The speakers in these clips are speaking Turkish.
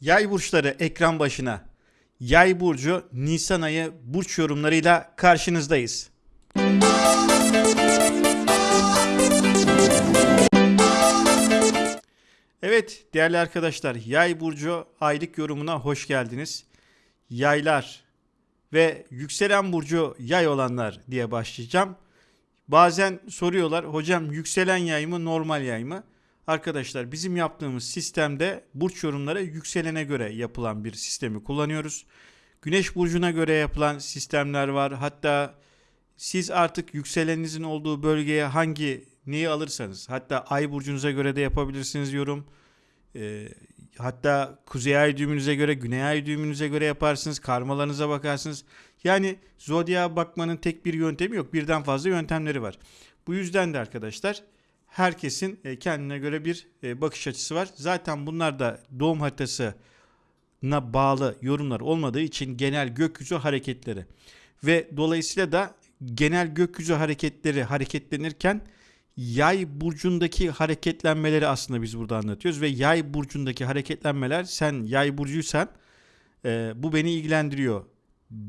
Yay burçları ekran başına. Yay burcu Nisan ayı burç yorumlarıyla karşınızdayız. Evet değerli arkadaşlar Yay burcu aylık yorumuna hoş geldiniz. Yaylar ve yükselen burcu yay olanlar diye başlayacağım. Bazen soruyorlar hocam yükselen yay mı normal yay mı? Arkadaşlar bizim yaptığımız sistemde burç yorumları yükselene göre yapılan bir sistemi kullanıyoruz. Güneş burcuna göre yapılan sistemler var. Hatta siz artık yükseleninizin olduğu bölgeye hangi neyi alırsanız hatta ay burcunuza göre de yapabilirsiniz yorum. Ee, hatta kuzey ay düğümünüze göre, güney ay düğümünüze göre yaparsınız. Karmalarınıza bakarsınız. Yani zodya bakmanın tek bir yöntemi yok. Birden fazla yöntemleri var. Bu yüzden de arkadaşlar herkesin e, kendine göre bir e, bakış açısı var. Zaten bunlar da doğum haritasına bağlı yorumlar olmadığı için genel gökyüzü hareketleri ve dolayısıyla da genel gökyüzü hareketleri hareketlenirken yay burcundaki hareketlenmeleri aslında biz burada anlatıyoruz ve yay burcundaki hareketlenmeler sen yay burcuysan e, bu beni ilgilendiriyor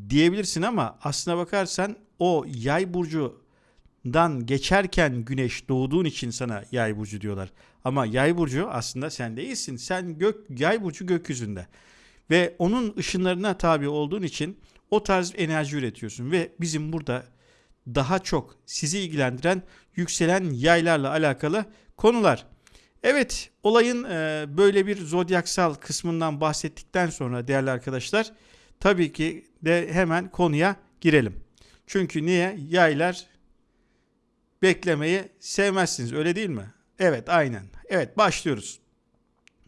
diyebilirsin ama aslına bakarsan o yay burcundan geçerken güneş doğduğun için sana yay burcu diyorlar. Ama yay burcu aslında sen değilsin. Sen gök yay burcu gökyüzünde. Ve onun ışınlarına tabi olduğun için o tarz enerji üretiyorsun ve bizim burada daha çok sizi ilgilendiren yükselen yaylarla alakalı konular. Evet olayın e, böyle bir zodyaksal kısmından bahsettikten sonra değerli arkadaşlar tabii ki de hemen konuya girelim. Çünkü niye? Yaylar beklemeyi sevmezsiniz öyle değil mi? Evet aynen. Evet başlıyoruz.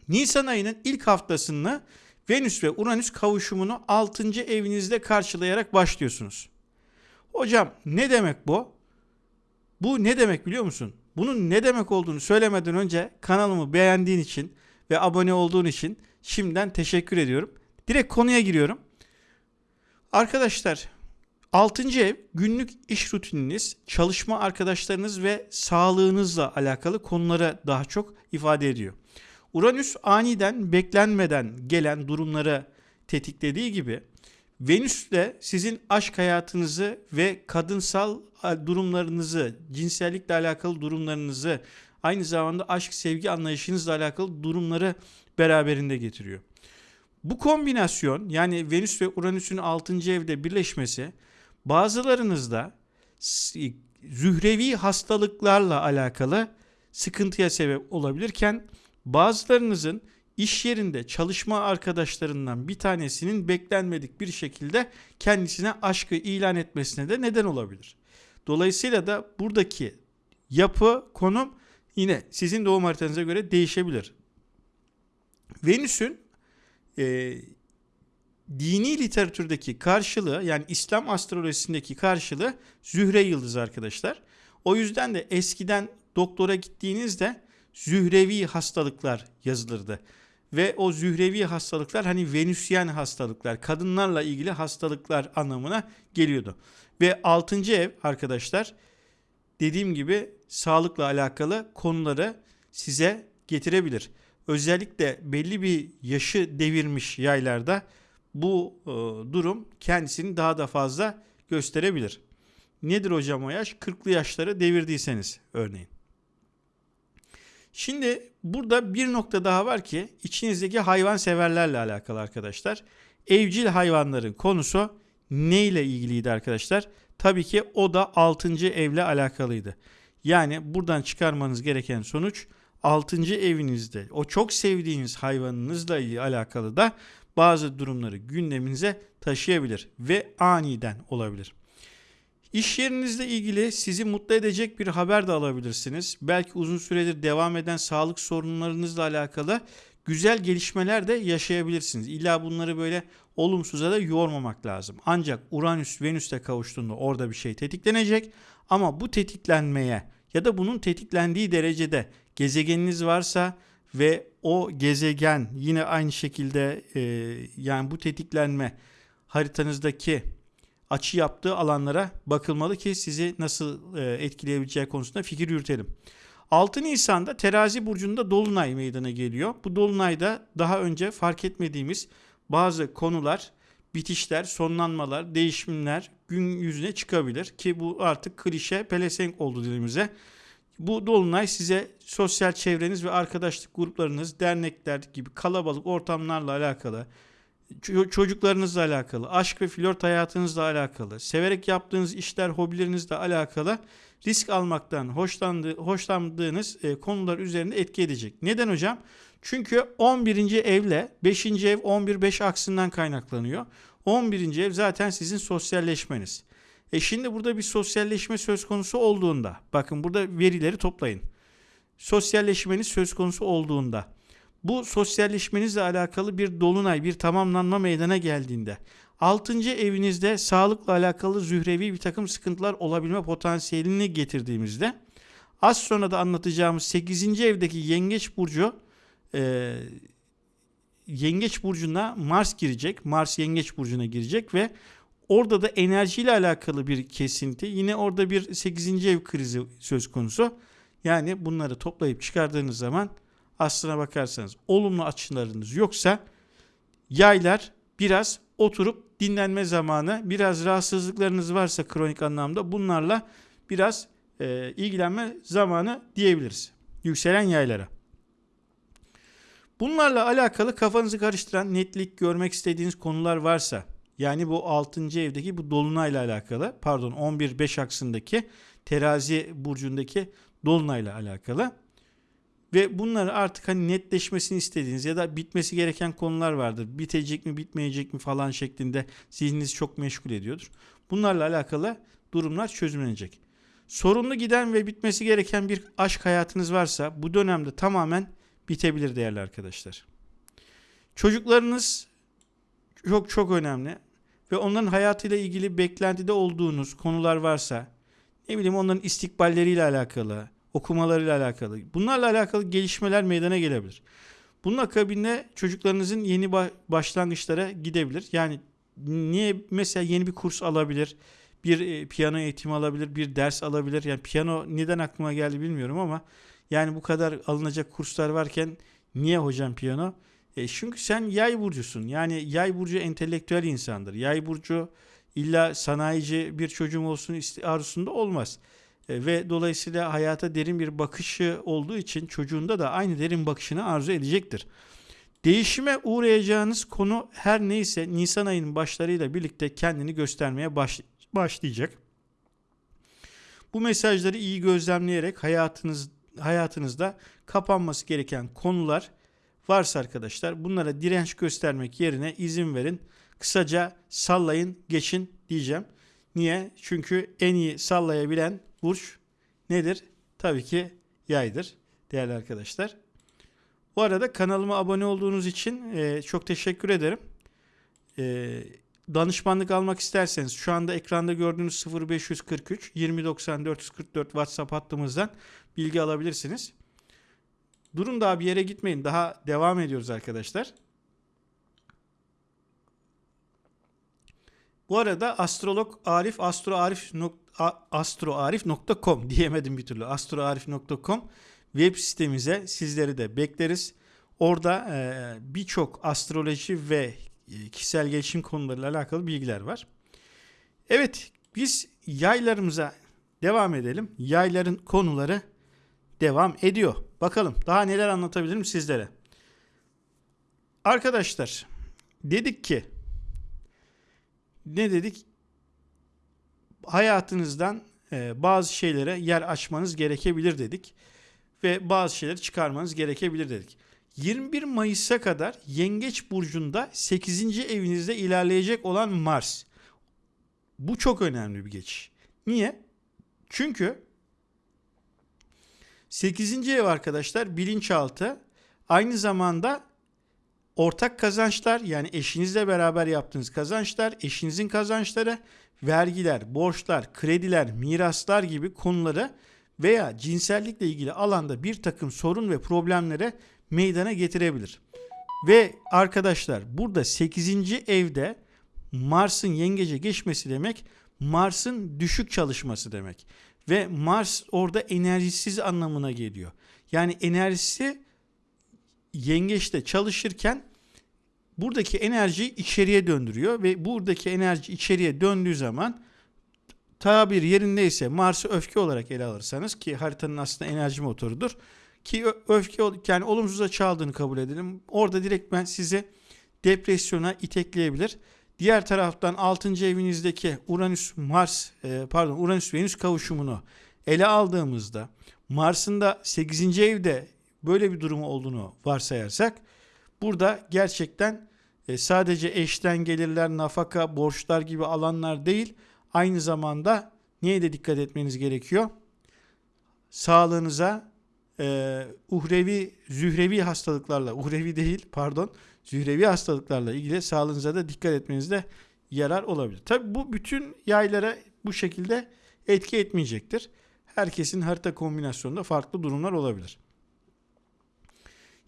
Nisan ayının ilk haftasında Venüs ve Uranüs kavuşumunu 6. evinizde karşılayarak başlıyorsunuz. Hocam ne demek bu? Bu ne demek biliyor musun? Bunun ne demek olduğunu söylemeden önce kanalımı beğendiğin için ve abone olduğun için şimdiden teşekkür ediyorum. Direkt konuya giriyorum. Arkadaşlar 6. ev günlük iş rutininiz, çalışma arkadaşlarınız ve sağlığınızla alakalı konulara daha çok ifade ediyor. Uranüs aniden beklenmeden gelen durumları tetiklediği gibi Venüs de sizin aşk hayatınızı ve kadınsal durumlarınızı, cinsellikle alakalı durumlarınızı, aynı zamanda aşk sevgi anlayışınızla alakalı durumları beraberinde getiriyor. Bu kombinasyon yani Venüs ve Uranüs'ün 6. evde birleşmesi bazılarınızda zührevi hastalıklarla alakalı sıkıntıya sebep olabilirken bazılarınızın iş yerinde çalışma arkadaşlarından bir tanesinin beklenmedik bir şekilde kendisine aşkı ilan etmesine de neden olabilir. Dolayısıyla da buradaki yapı, konum yine sizin doğum haritanıza göre değişebilir. Venüs'ün e, dini literatürdeki karşılığı yani İslam astrolojisindeki karşılığı Zühre yıldızı arkadaşlar. O yüzden de eskiden doktora gittiğinizde zührevi hastalıklar yazılırdı. Ve o zührevi hastalıklar hani venüsyen hastalıklar, kadınlarla ilgili hastalıklar anlamına geliyordu. Ve 6. ev arkadaşlar dediğim gibi sağlıkla alakalı konuları size getirebilir. Özellikle belli bir yaşı devirmiş yaylarda bu e, durum kendisini daha da fazla gösterebilir. Nedir hocam o yaş? 40'lı yaşları devirdiyseniz örneğin. Şimdi burada bir nokta daha var ki içinizdeki hayvan severlerle alakalı arkadaşlar. Evcil hayvanların konusu ne ile ilgiliydi arkadaşlar? Tabii ki o da 6. evle alakalıydı. Yani buradan çıkarmanız gereken sonuç 6. evinizde o çok sevdiğiniz hayvanınızla alakalı da bazı durumları gündeminize taşıyabilir ve aniden olabilir. İş yerinizle ilgili sizi mutlu edecek bir haber de alabilirsiniz. Belki uzun süredir devam eden sağlık sorunlarınızla alakalı güzel gelişmeler de yaşayabilirsiniz. İlla bunları böyle olumsuza da yormamak lazım. Ancak Uranüs Venüs'te kavuştuğunda orada bir şey tetiklenecek ama bu tetiklenmeye ya da bunun tetiklendiği derecede gezegeniniz varsa ve o gezegen yine aynı şekilde e, yani bu tetiklenme haritanızdaki açı yaptığı alanlara bakılmalı ki sizi nasıl e, etkileyebileceği konusunda fikir yürütelim. 6 Nisan'da Terazi burcunda dolunay meydana geliyor. Bu dolunayda daha önce fark etmediğimiz bazı konular, bitişler, sonlanmalar, değişimler gün yüzüne çıkabilir ki bu artık klişe pelesenk oldu dilimize. Bu dolunay size sosyal çevreniz ve arkadaşlık gruplarınız, dernekler gibi kalabalık ortamlarla alakalı, çocuklarınızla alakalı, aşk ve flört hayatınızla alakalı, severek yaptığınız işler, hobilerinizle alakalı risk almaktan hoşlandığı, hoşlandığınız e, konular üzerinde etki edecek. Neden hocam? Çünkü 11. evle 5. ev 11-5 aksından kaynaklanıyor. 11. ev zaten sizin sosyalleşmeniz. E şimdi burada bir sosyalleşme söz konusu olduğunda, bakın burada verileri toplayın. Sosyalleşmeniz söz konusu olduğunda, bu sosyalleşmenizle alakalı bir dolunay, bir tamamlanma meydana geldiğinde, 6. evinizde sağlıkla alakalı zührevi bir takım sıkıntılar olabilme potansiyelini getirdiğimizde, az sonra da anlatacağımız 8. evdeki yengeç burcu, e, yengeç burcuna Mars girecek. Mars yengeç burcuna girecek ve orada da enerjiyle alakalı bir kesinti. Yine orada bir 8. ev krizi söz konusu. Yani bunları toplayıp çıkardığınız zaman aslına bakarsanız olumlu açılarınız yoksa yaylar biraz oturup dinlenme zamanı, biraz rahatsızlıklarınız varsa kronik anlamda bunlarla biraz e, ilgilenme zamanı diyebiliriz. Yükselen yaylara. Bunlarla alakalı kafanızı karıştıran netlik görmek istediğiniz konular varsa yani bu 6. evdeki bu dolunayla alakalı pardon 11-5 aksındaki terazi burcundaki dolunayla alakalı ve bunları artık hani netleşmesini istediğiniz ya da bitmesi gereken konular vardır. Bitecek mi bitmeyecek mi falan şeklinde zihninizi çok meşgul ediyordur. Bunlarla alakalı durumlar çözümlenecek. Sorunlu giden ve bitmesi gereken bir aşk hayatınız varsa bu dönemde tamamen bitebilir değerli arkadaşlar. Çocuklarınız çok çok önemli ve onların hayatıyla ilgili beklentide olduğunuz konular varsa ne bileyim onların istikballeriyle alakalı, okumalarıyla alakalı, bunlarla alakalı gelişmeler meydana gelebilir. Bunun akabinde çocuklarınızın yeni başlangıçlara gidebilir. Yani niye mesela yeni bir kurs alabilir, bir e, piyano eğitimi alabilir, bir ders alabilir. Yani piyano neden aklıma geldi bilmiyorum ama yani bu kadar alınacak kurslar varken niye hocam piyano? E çünkü sen yay burcusun. Yani yay burcu entelektüel insandır. Yay burcu illa sanayici bir çocuğum olsun arzusunda olmaz. E, ve dolayısıyla hayata derin bir bakışı olduğu için çocuğunda da aynı derin bakışını arzu edecektir. Değişime uğrayacağınız konu her neyse Nisan ayının başlarıyla birlikte kendini göstermeye baş, başlayacak. Bu mesajları iyi gözlemleyerek hayatınız hayatınızda kapanması gereken konular varsa arkadaşlar bunlara direnç göstermek yerine izin verin. Kısaca sallayın geçin diyeceğim. Niye? Çünkü en iyi sallayabilen burç nedir? Tabii ki yaydır değerli arkadaşlar. Bu arada kanalıma abone olduğunuz için e, çok teşekkür ederim. E, danışmanlık almak isterseniz şu anda ekranda gördüğünüz 0543 2090 444 WhatsApp hattımızdan bilgi alabilirsiniz. Durun daha bir yere gitmeyin. Daha devam ediyoruz arkadaşlar. Bu arada astrolog Arif astroarif astroarif.com diyemedim bir türlü. astroarif.com web sitemize sizleri de bekleriz. Orada e, birçok astroloji ve e, kişisel gelişim konularıyla alakalı bilgiler var. Evet biz yaylarımıza devam edelim. Yayların konuları devam ediyor. Bakalım daha neler anlatabilirim sizlere. Arkadaşlar dedik ki ne dedik? Hayatınızdan e, bazı şeylere yer açmanız gerekebilir dedik. Ve bazı şeyleri çıkarmanız gerekebilir dedik. 21 Mayıs'a kadar Yengeç Burcu'nda 8. evinizde ilerleyecek olan Mars. Bu çok önemli bir geçiş. Niye? Çünkü 8. ev arkadaşlar bilinçaltı aynı zamanda ortak kazançlar yani eşinizle beraber yaptığınız kazançlar, eşinizin kazançları, vergiler, borçlar, krediler, miraslar gibi konuları veya cinsellikle ilgili alanda bir takım sorun ve problemlere meydana getirebilir. Ve arkadaşlar burada 8. evde Mars'ın yengece geçmesi demek Mars'ın düşük çalışması demek. Ve Mars orada enerjisiz anlamına geliyor. Yani enerjisi yengeçte çalışırken buradaki enerjiyi içeriye döndürüyor ve buradaki enerji içeriye döndüğü zaman tabir yerindeyse Mars'ı öfke olarak ele alırsanız ki haritanın aslında enerji motorudur ki öfke yani olumsuza çaldığını kabul edelim. Orada direkt ben size depresyona itekleyebilir. Diğer taraftan 6. evinizdeki Uranüs Mars e, pardon Uranüs Venüs kavuşumunu ele aldığımızda Mars'ın da 8. evde böyle bir durumu olduğunu varsayarsak burada gerçekten e, sadece eşten gelirler, nafaka, borçlar gibi alanlar değil aynı zamanda neye de dikkat etmeniz gerekiyor? Sağlığınıza e, uhrevi, zührevi hastalıklarla, uhrevi değil pardon, zührevi hastalıklarla ilgili sağlığınıza da dikkat etmenizde yarar olabilir. Tabi bu bütün yaylara bu şekilde etki etmeyecektir. Herkesin harita kombinasyonunda farklı durumlar olabilir.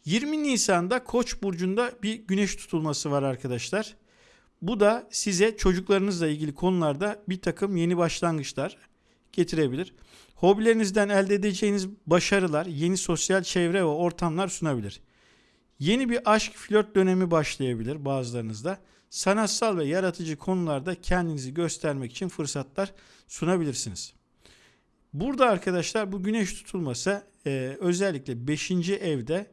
20 Nisan'da Koç burcunda bir güneş tutulması var arkadaşlar. Bu da size çocuklarınızla ilgili konularda bir takım yeni başlangıçlar getirebilir. Hobilerinizden elde edeceğiniz başarılar yeni sosyal çevre ve ortamlar sunabilir. Yeni bir aşk flört dönemi başlayabilir bazılarınızda. Sanatsal ve yaratıcı konularda kendinizi göstermek için fırsatlar sunabilirsiniz. Burada arkadaşlar bu güneş tutulması e, özellikle 5. evde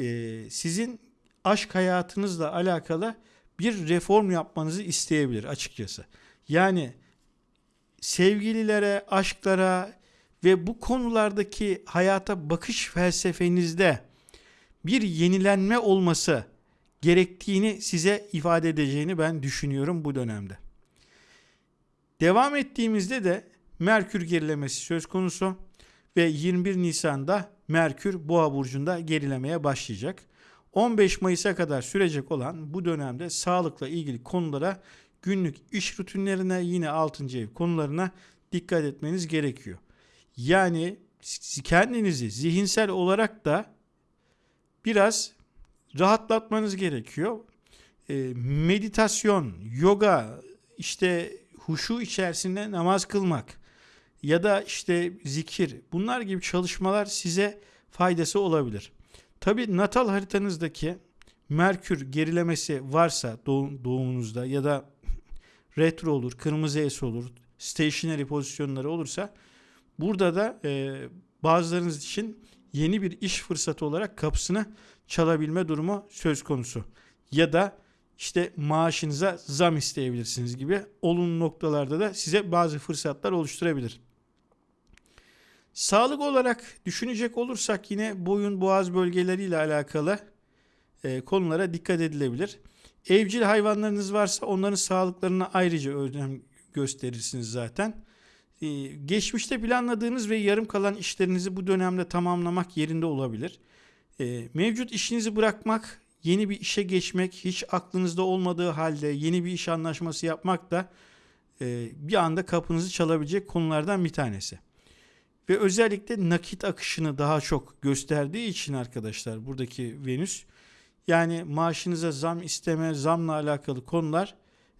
e, sizin aşk hayatınızla alakalı bir reform yapmanızı isteyebilir açıkçası. Yani sevgililere, aşklara ve bu konulardaki hayata bakış felsefenizde bir yenilenme olması gerektiğini size ifade edeceğini ben düşünüyorum bu dönemde. Devam ettiğimizde de Merkür gerilemesi söz konusu ve 21 Nisan'da Merkür Boğa burcunda gerilemeye başlayacak. 15 Mayıs'a kadar sürecek olan bu dönemde sağlıkla ilgili konulara günlük iş rutinlerine yine 6. ev konularına dikkat etmeniz gerekiyor. Yani kendinizi zihinsel olarak da biraz rahatlatmanız gerekiyor. E, meditasyon, yoga, işte huşu içerisinde namaz kılmak ya da işte zikir bunlar gibi çalışmalar size faydası olabilir. Tabi natal haritanızdaki Merkür gerilemesi varsa doğum, doğumunuzda ya da retro olur, kırmızı S olur, stationary pozisyonları olursa burada da e, bazılarınız için yeni bir iş fırsatı olarak kapısını çalabilme durumu söz konusu. Ya da işte maaşınıza zam isteyebilirsiniz gibi olumlu noktalarda da size bazı fırsatlar oluşturabilir. Sağlık olarak düşünecek olursak yine boyun boğaz bölgeleriyle alakalı e, konulara dikkat edilebilir. Evcil hayvanlarınız varsa onların sağlıklarına ayrıca önem gösterirsiniz zaten. Ee, geçmişte planladığınız ve yarım kalan işlerinizi bu dönemde tamamlamak yerinde olabilir. Ee, mevcut işinizi bırakmak, yeni bir işe geçmek, hiç aklınızda olmadığı halde yeni bir iş anlaşması yapmak da e, bir anda kapınızı çalabilecek konulardan bir tanesi. Ve özellikle nakit akışını daha çok gösterdiği için arkadaşlar buradaki Venüs yani maaşınıza zam isteme, zamla alakalı konular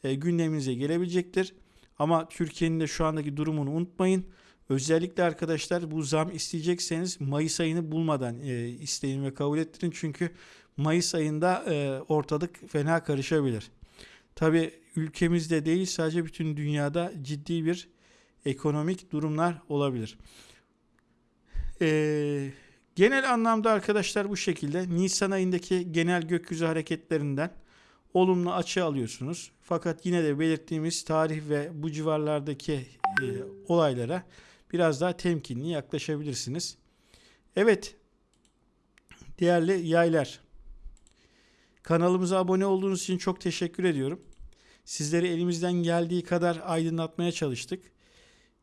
e, gündeminize gelebilecektir. Ama Türkiye'nin de şu andaki durumunu unutmayın. Özellikle arkadaşlar bu zam isteyecekseniz Mayıs ayını bulmadan e, isteyin ve kabul ettirin. Çünkü Mayıs ayında e, ortalık fena karışabilir. Tabi ülkemizde değil sadece bütün dünyada ciddi bir ekonomik durumlar olabilir. Eee Genel anlamda arkadaşlar bu şekilde Nisan ayındaki genel gökyüzü hareketlerinden olumlu açı alıyorsunuz. Fakat yine de belirttiğimiz tarih ve bu civarlardaki e, olaylara biraz daha temkinli yaklaşabilirsiniz. Evet değerli yaylar kanalımıza abone olduğunuz için çok teşekkür ediyorum. Sizleri elimizden geldiği kadar aydınlatmaya çalıştık.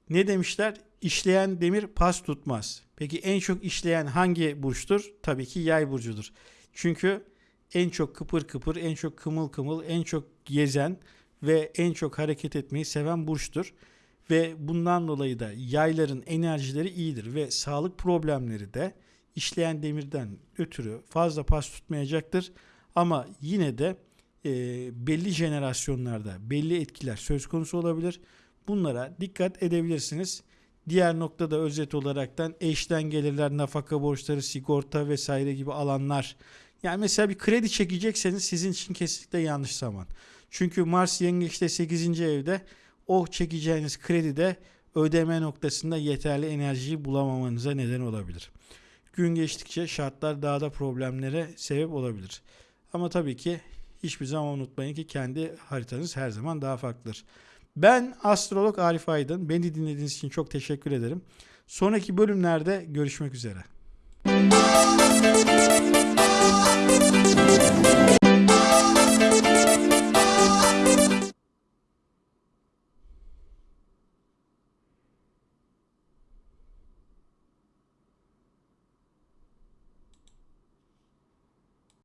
Ne demişler? İşleyen demir pas tutmaz. Peki en çok işleyen hangi burçtur? Tabii ki yay burcudur. Çünkü en çok kıpır kıpır, en çok kımıl kımıl, en çok gezen ve en çok hareket etmeyi seven burçtur. Ve bundan dolayı da yayların enerjileri iyidir ve sağlık problemleri de işleyen demirden ötürü fazla pas tutmayacaktır. Ama yine de e, belli jenerasyonlarda belli etkiler söz konusu olabilir. Bunlara dikkat edebilirsiniz. Diğer noktada özet olaraktan eşten gelirler, nafaka borçları, sigorta vesaire gibi alanlar. Yani mesela bir kredi çekecekseniz sizin için kesinlikle yanlış zaman. Çünkü Mars Yengeç'te 8. evde o çekeceğiniz kredide ödeme noktasında yeterli enerjiyi bulamamanıza neden olabilir. Gün geçtikçe şartlar daha da problemlere sebep olabilir. Ama tabii ki hiçbir zaman unutmayın ki kendi haritanız her zaman daha farklıdır. Ben astrolog Arif Aydın. Beni dinlediğiniz için çok teşekkür ederim. Sonraki bölümlerde görüşmek üzere.